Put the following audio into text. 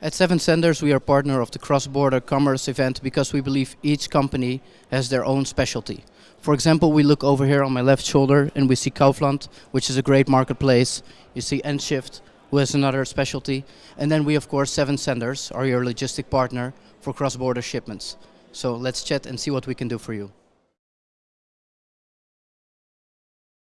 At Seven Senders, we are partner of the cross-border commerce event because we believe each company has their own specialty. For example, we look over here on my left shoulder and we see Kaufland, which is a great marketplace. You see nShift, who has another specialty. And then we, of course, Seven Senders, are your logistic partner for cross-border shipments. So let's chat and see what we can do for you.